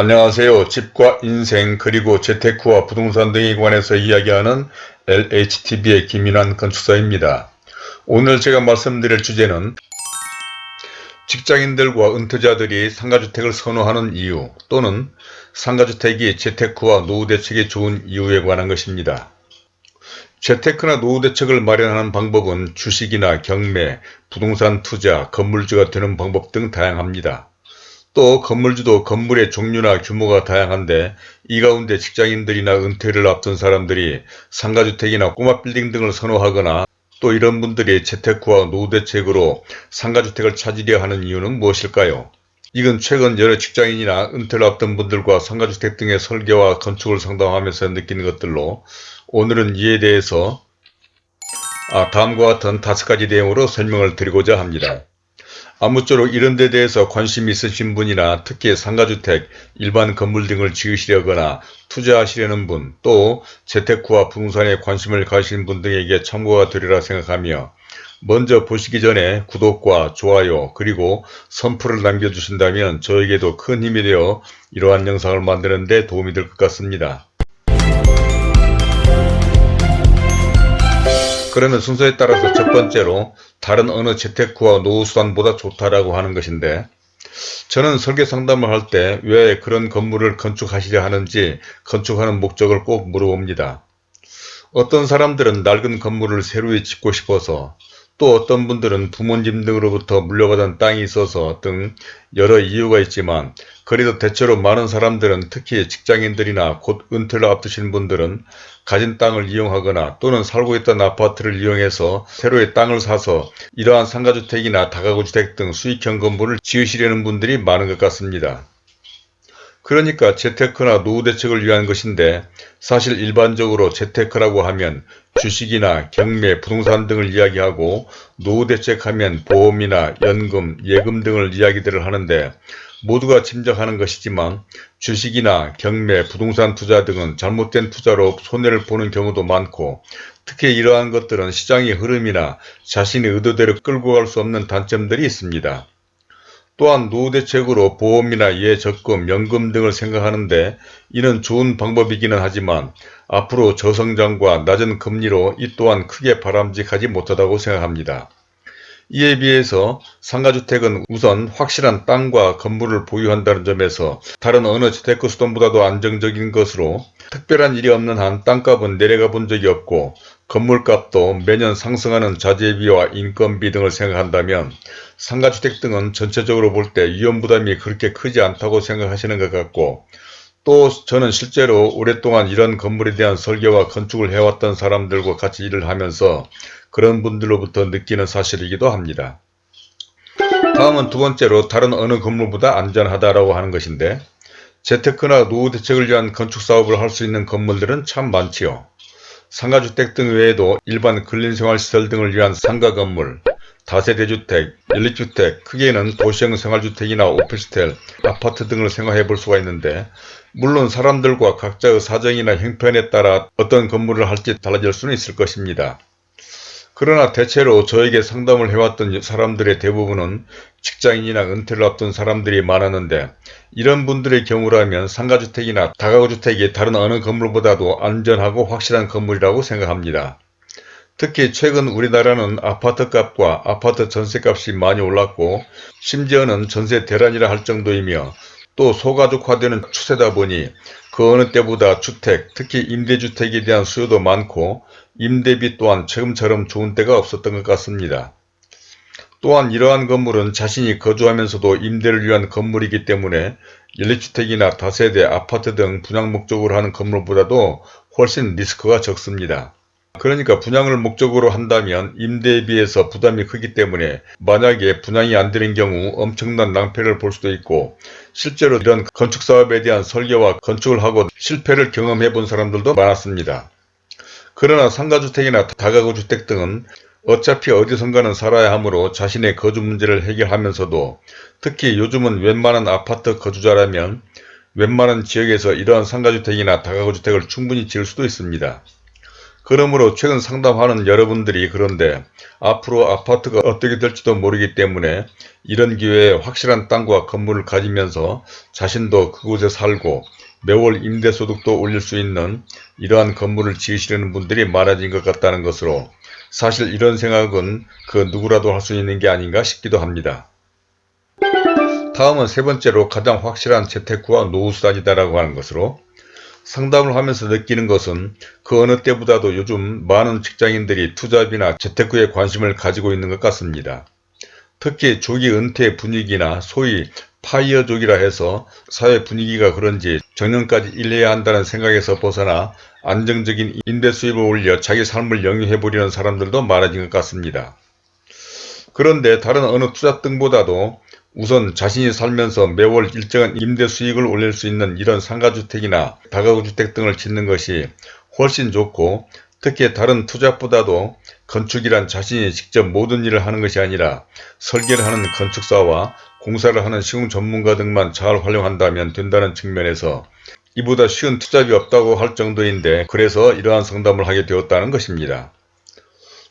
안녕하세요. 집과 인생 그리고 재테크와 부동산 등에 관해서 이야기하는 LHTV의 김인환 건축사입니다. 오늘 제가 말씀드릴 주제는 직장인들과 은퇴자들이 상가주택을 선호하는 이유 또는 상가주택이 재테크와 노후대책에 좋은 이유에 관한 것입니다. 재테크나 노후대책을 마련하는 방법은 주식이나 경매, 부동산 투자, 건물주가 되는 방법 등 다양합니다. 또 건물주도 건물의 종류나 규모가 다양한데 이 가운데 직장인들이나 은퇴를 앞둔 사람들이 상가주택이나 꼬마 빌딩 등을 선호하거나 또 이런 분들이 재테크와 노후대책으로 상가주택을 찾으려 하는 이유는 무엇일까요? 이건 최근 여러 직장인이나 은퇴를 앞둔 분들과 상가주택 등의 설계와 건축을 상담하면서 느끼는 것들로 오늘은 이에 대해서 아, 다음과 같은 다섯 가지 내용으로 설명을 드리고자 합니다. 아무쪼록 이런 데 대해서 관심이 있으신 분이나 특히 상가주택, 일반 건물 등을 지으시려거나 투자하시려는 분, 또 재테크와 부동산에 관심을 가신 분 등에게 참고가 되리라 생각하며 먼저 보시기 전에 구독과 좋아요 그리고 선풀을 남겨주신다면 저에게도 큰 힘이 되어 이러한 영상을 만드는 데 도움이 될 것 같습니다. 그러면 순서에 따라서 첫 번째로 다른 어느 재테크와 노후수단보다 좋다라고 하는 것인데 저는 설계 상담을 할 때 왜 그런 건물을 건축하시려 하는지 건축하는 목적을 꼭 물어봅니다. 어떤 사람들은 낡은 건물을 새로 짓고 싶어서 또 어떤 분들은 부모님 등으로부터 물려받은 땅이 있어서 등 여러 이유가 있지만 그래도 대체로 많은 사람들은 특히 직장인들이나 곧 은퇴를 앞두신 분들은 가진 땅을 이용하거나 또는 살고 있던 아파트를 이용해서 새로의 땅을 사서 이러한 상가주택이나 다가구주택 등 수익형 건물을 지으시려는 분들이 많은 것 같습니다. 그러니까 재테크나 노후 대책을 위한 것인데 사실 일반적으로 재테크라고 하면 주식이나 경매, 부동산 등을 이야기하고 노후 대책하면 보험이나 연금, 예금 등을 이야기들을 하는데 모두가 짐작하는 것이지만 주식이나 경매, 부동산 투자 등은 잘못된 투자로 손해를 보는 경우도 많고 특히 이러한 것들은 시장의 흐름이나 자신의 의도대로 끌고 갈 수 없는 단점들이 있습니다. 또한 노후대책으로 보험이나 예적금, 연금 등을 생각하는데 이는 좋은 방법이기는 하지만 앞으로 저성장과 낮은 금리로 이 또한 크게 바람직하지 못하다고 생각합니다. 이에 비해서 상가주택은 우선 확실한 땅과 건물을 보유한다는 점에서 다른 어느 재테크 수단보다도 안정적인 것으로 특별한 일이 없는 한 땅값은 내려가 본 적이 없고 건물값도 매년 상승하는 자재비와 인건비 등을 생각한다면 상가주택 등은 전체적으로 볼 때 위험부담이 그렇게 크지 않다고 생각하시는 것 같고 또 저는 실제로 오랫동안 이런 건물에 대한 설계와 건축을 해왔던 사람들과 같이 일을 하면서 그런 분들로부터 느끼는 사실이기도 합니다. 다음은 두 번째로 다른 어느 건물보다 안전하다라고 하는 것인데 재테크나 노후 대책을 위한 건축 사업을 할 수 있는 건물들은 참 많지요. 상가주택 등 외에도 일반 근린생활시설 등을 위한 상가 건물, 다세대주택, 연립주택, 크게는 도시형 생활주택이나 오피스텔, 아파트 등을 생각해 볼 수가 있는데 물론 사람들과 각자의 사정이나 형편에 따라 어떤 건물을 할지 달라질 수는 있을 것입니다. 그러나 대체로 저에게 상담을 해왔던 사람들의 대부분은 직장인이나 은퇴를 앞둔 사람들이 많았는데 이런 분들의 경우라면 상가주택이나 다가구주택이 다른 어느 건물보다도 안전하고 확실한 건물이라고 생각합니다. 특히 최근 우리나라는 아파트값과 아파트 전세값이 많이 올랐고 심지어는 전세 대란이라 할 정도이며 또 소가족화되는 추세다 보니 그 어느 때보다 주택, 특히 임대주택에 대한 수요도 많고 임대비 또한 최근처럼 좋은 때가 없었던 것 같습니다. 또한 이러한 건물은 자신이 거주하면서도 임대를 위한 건물이기 때문에 연립주택이나 다세대, 아파트 등 분양 목적으로 하는 건물보다도 훨씬 리스크가 적습니다. 그러니까 분양을 목적으로 한다면 임대에 비해서 부담이 크기 때문에 만약에 분양이 안 되는 경우 엄청난 낭패를 볼 수도 있고 실제로 이런 건축사업에 대한 설계와 건축을 하고 실패를 경험해 본 사람들도 많았습니다. 그러나 상가주택이나 다가구주택 등은 어차피 어디선가는 살아야 하므로 자신의 거주 문제를 해결하면서도 특히 요즘은 웬만한 아파트 거주자라면 웬만한 지역에서 이러한 상가주택이나 다가구주택을 충분히 지을 수도 있습니다. 그러므로 최근 상담하는 여러분들이 그런데 앞으로 아파트가 어떻게 될지도 모르기 때문에 이런 기회에 확실한 땅과 건물을 가지면서 자신도 그곳에 살고 매월 임대소득도 올릴 수 있는 이러한 건물을 지으시려는 분들이 많아진 것 같다는 것으로 사실 이런 생각은 그 누구라도 할 수 있는 게 아닌가 싶기도 합니다. 다음은 세 번째로 가장 확실한 재테크와 노후수단이다라고 하는 것으로 상담을 하면서 느끼는 것은 그 어느 때보다도 요즘 많은 직장인들이 투잡이나 재테크에 관심을 가지고 있는 것 같습니다. 특히 조기 은퇴 분위기나 소위 파이어족이라 해서 사회 분위기가 그런지 정년까지 일해야 한다는 생각에서 벗어나 안정적인 임대 수입을 올려 자기 삶을 영위해보려는 사람들도 많아진 것 같습니다. 그런데 다른 어느 투자 등보다도 우선 자신이 살면서 매월 일정한 임대 수익을 올릴 수 있는 이런 상가주택이나 다가구주택 등을 짓는 것이 훨씬 좋고 특히 다른 투자보다도 건축이란 자신이 직접 모든 일을 하는 것이 아니라 설계를 하는 건축사와 공사를 하는 시공 전문가 등만 잘 활용한다면 된다는 측면에서 이보다 쉬운 투잡이 없다고 할 정도인데 그래서 이러한 상담을 하게 되었다는 것입니다.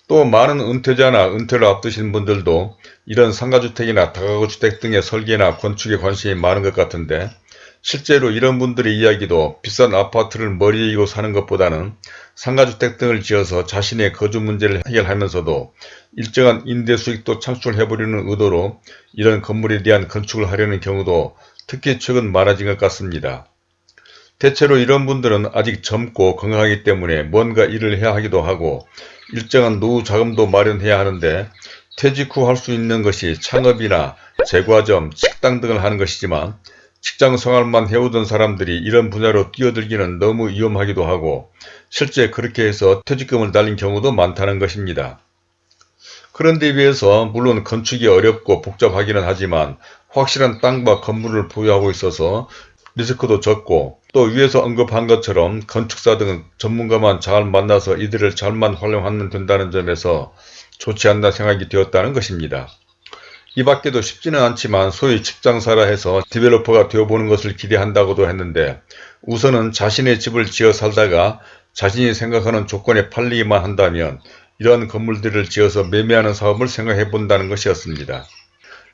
또 많은 은퇴자나 은퇴를 앞두신 분들도 이런 상가주택이나 다가구주택 등의 설계나 건축에 관심이 많은 것 같은데 실제로 이런 분들의 이야기도 비싼 아파트를 머리에 이고 사는 것보다는 상가주택 등을 지어서 자신의 거주 문제를 해결하면서도 일정한 임대 수익도 창출해보려는 의도로 이런 건물에 대한 건축을 하려는 경우도 특히 최근 많아진 것 같습니다. 대체로 이런 분들은 아직 젊고 건강하기 때문에 뭔가 일을 해야 하기도 하고 일정한 노후 자금도 마련해야 하는데 퇴직 후 할 수 있는 것이 창업이나 제과점, 식당 등을 하는 것이지만 직장 생활만 해오던 사람들이 이런 분야로 뛰어들기는 너무 위험하기도 하고 실제 그렇게 해서 퇴직금을 날린 경우도 많다는 것입니다. 그런데 비해서 물론 건축이 어렵고 복잡하기는 하지만 확실한 땅과 건물을 보유하고 있어서 리스크도 적고 또 위에서 언급한 것처럼 건축사 등 전문가만 잘 만나서 이들을 잘만 활용하면 된다는 점에서 좋지 않나 생각이 되었다는 것입니다. 이 밖에도 쉽지는 않지만 소위 집장사라 해서 developer가 되어보는 것을 기대한다고도 했는데 우선은 자신의 집을 지어 살다가 자신이 생각하는 조건에 팔리기만 한다면 이러한 건물들을 지어서 매매하는 사업을 생각해 본다는 것이었습니다.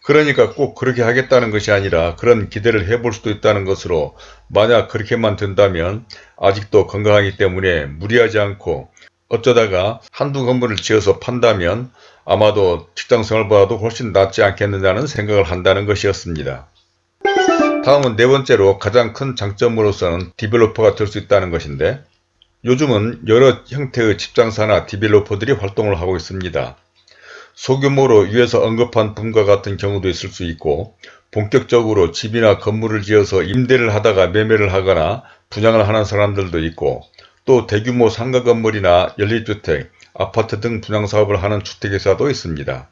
그러니까 꼭 그렇게 하겠다는 것이 아니라 그런 기대를 해볼 수도 있다는 것으로 만약 그렇게만 된다면 아직도 건강하기 때문에 무리하지 않고 어쩌다가 한두 건물을 지어서 판다면 아마도 직장생활보다도 훨씬 낫지 않겠느냐는 생각을 한다는 것이었습니다. 다음은 네 번째로 가장 큰 장점으로서는 developer가 될 수 있다는 것인데 요즘은 여러 형태의 집장사나 developer들이 활동을 하고 있습니다. 소규모로 위에서 언급한 분과 같은 경우도 있을 수 있고 본격적으로 집이나 건물을 지어서 임대를 하다가 매매를 하거나 분양을 하는 사람들도 있고 또 대규모 상가 건물이나 연립주택, 아파트 등 분양사업을 하는 주택회사도 있습니다.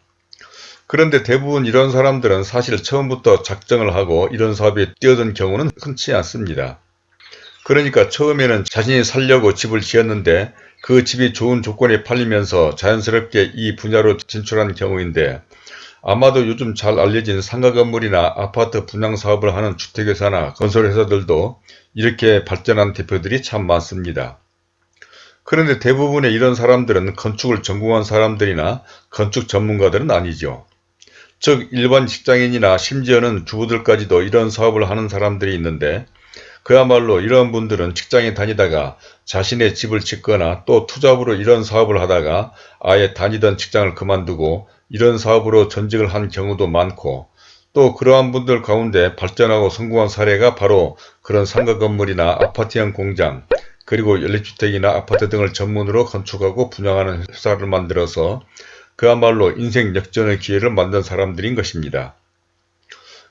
그런데 대부분 이런 사람들은 사실 처음부터 작정을 하고 이런 사업에 뛰어든 경우는 흔치 않습니다. 그러니까 처음에는 자신이 살려고 집을 지었는데 그 집이 좋은 조건에 팔리면서 자연스럽게 이 분야로 진출한 경우인데 아마도 요즘 잘 알려진 상가 건물이나 아파트 분양 사업을 하는 주택회사나 건설회사들도 이렇게 발전한 대표들이 참 많습니다. 그런데 대부분의 이런 사람들은 건축을 전공한 사람들이나 건축 전문가들은 아니죠. 즉 일반 직장인이나 심지어는 주부들까지도 이런 사업을 하는 사람들이 있는데 그야말로 이런 분들은 직장에 다니다가 자신의 집을 짓거나 또 투잡으로 이런 사업을 하다가 아예 다니던 직장을 그만두고 이런 사업으로 전직을 한 경우도 많고 또 그러한 분들 가운데 발전하고 성공한 사례가 바로 그런 상가 건물이나 아파트형 공장 그리고 연립주택이나 아파트 등을 전문으로 건축하고 분양하는 회사를 만들어서 그야말로 인생 역전의 기회를 만든 사람들인 것입니다.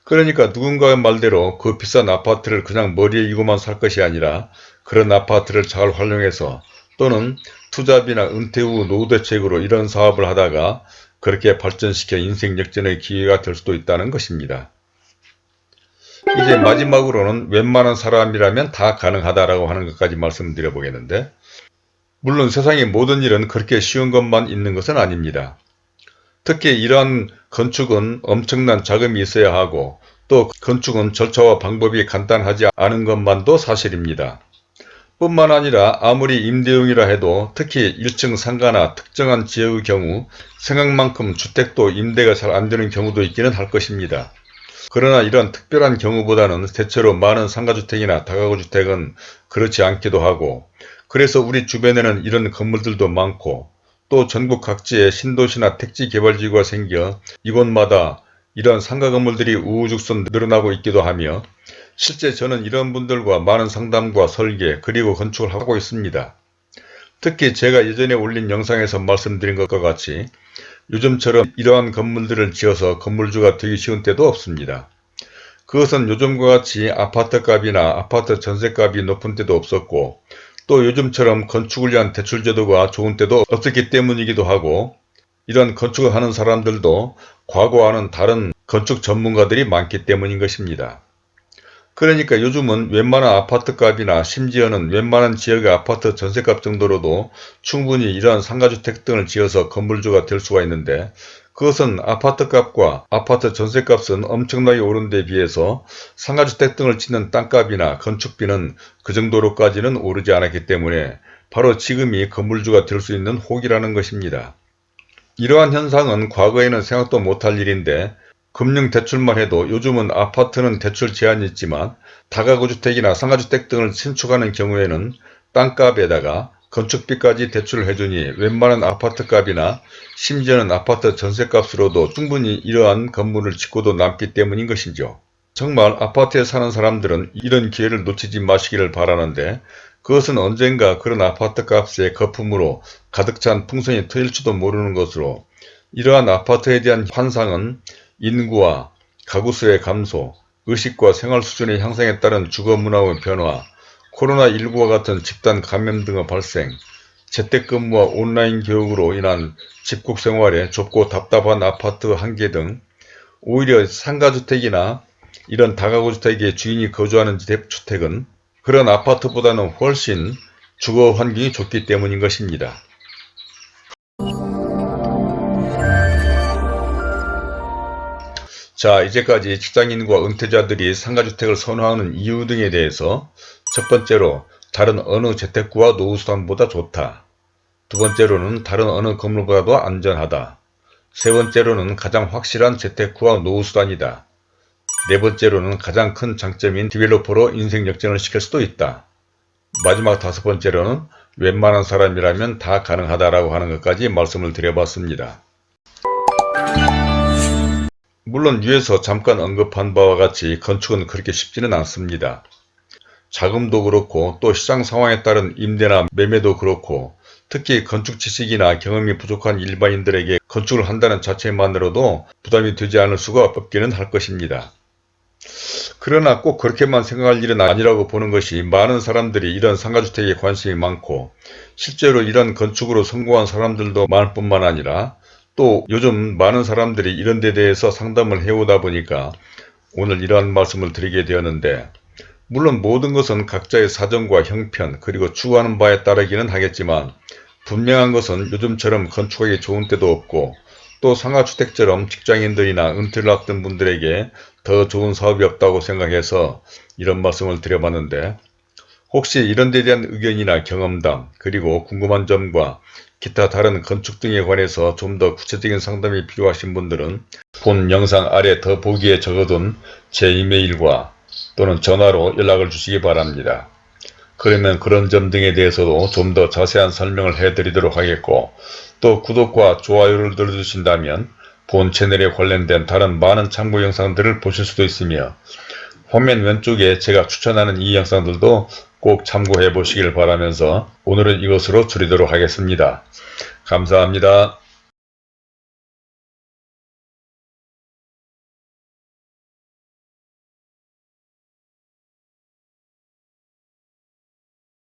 그러니까 누군가의 말대로 그 비싼 아파트를 그냥 머리에 이고만 살 것이 아니라 그런 아파트를 잘 활용해서 또는 투잡이나 은퇴 후 노후 대책으로 이런 사업을 하다가 그렇게 발전시켜 인생 역전의 기회가 될 수도 있다는 것입니다. 이제 마지막으로는 웬만한 사람이라면 다 가능하다라고 하는 것까지 말씀드려 보겠는데 물론 세상의 모든 일은 그렇게 쉬운 것만 있는 것은 아닙니다. 특히 이러한 건축은 엄청난 자금이 있어야 하고 또 건축은 절차와 방법이 간단하지 않은 것만도 사실입니다. 뿐만 아니라 아무리 임대용이라 해도 특히 1층 상가나 특정한 지역의 경우 생각만큼 주택도 임대가 잘 안되는 경우도 있기는 할 것입니다. 그러나 이런 특별한 경우보다는 대체로 많은 상가주택이나 다가구주택은 그렇지 않기도 하고 그래서 우리 주변에는 이런 건물들도 많고 또 전국 각지에 신도시나 택지 개발지구가 생겨 이곳마다 이런 상가 건물들이 우후죽순 늘어나고 있기도 하며 실제 저는 이런 분들과 많은 상담과 설계 그리고 건축을 하고 있습니다. 특히 제가 예전에 올린 영상에서 말씀드린 것과 같이 요즘처럼 이러한 건물들을 지어서 건물주가 되기 쉬운 때도 없습니다. 그것은 요즘과 같이 아파트값이나 아파트 전세값이 높은 때도 없었고 또 요즘처럼 건축을 위한 대출 제도가 좋은 때도 없었기 때문이기도 하고 이런 건축을 하는 사람들도 과거와는 다른 건축 전문가들이 많기 때문인 것입니다. 그러니까 요즘은 웬만한 아파트값이나 심지어는 웬만한 지역의 아파트 전세값 정도로도 충분히 이러한 상가주택 등을 지어서 건물주가 될 수가 있는데 그것은 아파트값과 아파트 전세값은 엄청나게 오른 데 비해서 상가주택 등을 짓는 땅값이나 건축비는 그 정도로까지는 오르지 않았기 때문에 바로 지금이 건물주가 될 수 있는 혹이라는 것입니다. 이러한 현상은 과거에는 생각도 못할 일인데 금융대출만 해도 요즘은 아파트는 대출 제한이 있지만 다가구주택이나 상가주택 등을 신축하는 경우에는 땅값에다가 건축비까지 대출을 해주니 웬만한 아파트값이나 심지어는 아파트 전세값으로도 충분히 이러한 건물을 짓고도 남기 때문인 것이죠. 정말 아파트에 사는 사람들은 이런 기회를 놓치지 마시기를 바라는데 그것은 언젠가 그런 아파트 값의 거품으로 가득 찬 풍선이 터질지도 모르는 것으로 이러한 아파트에 대한 환상은 인구와 가구수의 감소, 의식과 생활 수준의 향상에 따른 주거 문화의 변화, 코로나19와 같은 집단 감염 등의 발생, 재택근무와 온라인 교육으로 인한 집콕 생활에 좁고 답답한 아파트 한계 등 오히려 상가주택이나 이런 다가구주택의 주인이 거주하는 주택은 그런 아파트보다는 훨씬 주거 환경이 좋기 때문인 것입니다. 자 이제까지 직장인과 은퇴자들이 상가주택을 선호하는 이유 등에 대해서 첫 번째로 다른 어느 재테크와 노후수단보다 좋다. 두 번째로는 다른 어느 건물보다도 안전하다. 세 번째로는 가장 확실한 재테크와 노후수단이다. 네 번째로는 가장 큰 장점인 디벨로퍼로 인생 역전을 시킬 수도 있다. 마지막 다섯 번째로는 웬만한 사람이라면 다 가능하다라고 하는 것까지 말씀을 드려봤습니다. 물론 위에서 잠깐 언급한 바와 같이 건축은 그렇게 쉽지는 않습니다. 자금도 그렇고 또 시장 상황에 따른 임대나 매매도 그렇고 특히 건축 지식이나 경험이 부족한 일반인들에게 건축을 한다는 자체만으로도 부담이 되지 않을 수가 없기는 할 것입니다. 그러나 꼭 그렇게만 생각할 일은 아니라고 보는 것이 많은 사람들이 이런 상가주택에 관심이 많고 실제로 이런 건축으로 성공한 사람들도 많을 뿐만 아니라 또 요즘 많은 사람들이 이런 데 대해서 상담을 해오다 보니까 오늘 이러한 말씀을 드리게 되었는데 물론 모든 것은 각자의 사정과 형편 그리고 추구하는 바에 따르기는 하겠지만 분명한 것은 요즘처럼 건축하기 좋은 때도 없고 또 상가주택처럼 직장인들이나 은퇴를 앞둔 분들에게 더 좋은 사업이 없다고 생각해서 이런 말씀을 드려봤는데 혹시 이런 데 대한 의견이나 경험담 그리고 궁금한 점과 기타 다른 건축 등에 관해서 좀 더 구체적인 상담이 필요하신 분들은 본 영상 아래 더 보기에 적어둔 제 이메일과 또는 전화로 연락을 주시기 바랍니다. 그러면 그런 점 등에 대해서도 좀 더 자세한 설명을 해드리도록 하겠고 또 구독과 좋아요를 눌러주신다면 본 채널에 관련된 다른 많은 참고 영상들을 보실 수도 있으며 화면 왼쪽에 제가 추천하는 이 영상들도 꼭 참고해 보시길 바라면서 오늘은 이것으로 줄이도록 하겠습니다. 감사합니다.